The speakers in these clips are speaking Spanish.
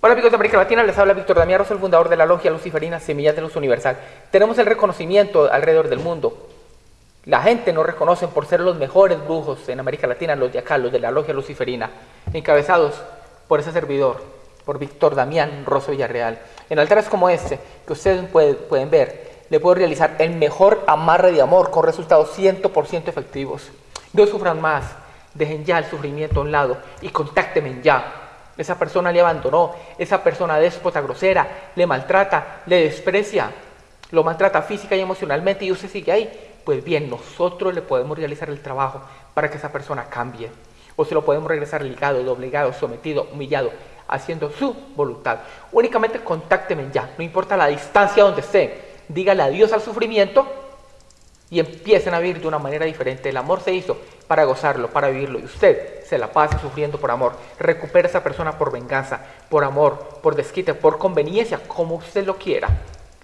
Hola amigos de América Latina, les habla Víctor Damián Rosso, el fundador de la logia luciferina Semillas de Luz Universal. Tenemos el reconocimiento alrededor del mundo. La gente nos reconoce por ser los mejores brujos en América Latina, los de acá, de la logia luciferina, encabezados por ese servidor, por Víctor Damián Rosso Villarreal. En altares como este, que ustedes pueden ver, le puedo realizar el mejor amarre de amor con resultados 100% efectivos. No sufran más, dejen ya el sufrimiento a un lado y contáctenme ya esa persona le abandonó, esa persona déspota, grosera, le maltrata, le desprecia, lo maltrata física y emocionalmente y usted sigue ahí. Pues bien, nosotros le podemos realizar el trabajo para que esa persona cambie. O se lo podemos regresar ligado, doblegado, sometido, humillado, haciendo su voluntad. Únicamente contácteme ya, no importa la distancia donde esté. Dígale adiós al sufrimiento y empiecen a vivir de una manera diferente. El amor se hizo para gozarlo, para vivirlo, y usted se la pasa sufriendo por amor. Recupera a esa persona por venganza, por amor, por desquite, por conveniencia, como usted lo quiera.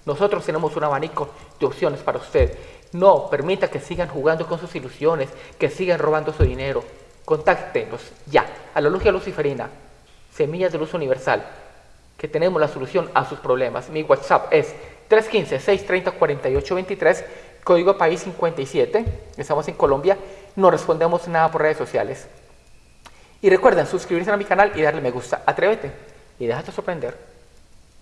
Nosotros tenemos un abanico de opciones para usted. No permita que sigan jugando con sus ilusiones, que sigan robando su dinero. Contáctenos ya a la Logia Luciferina, Semillas de Luz Universal, que tenemos la solución a sus problemas. Mi WhatsApp es 315-630-4823 código país 57, estamos en Colombia, no respondemos nada por redes sociales. Y recuerden suscribirse a mi canal y darle me gusta. Atrévete y déjate sorprender.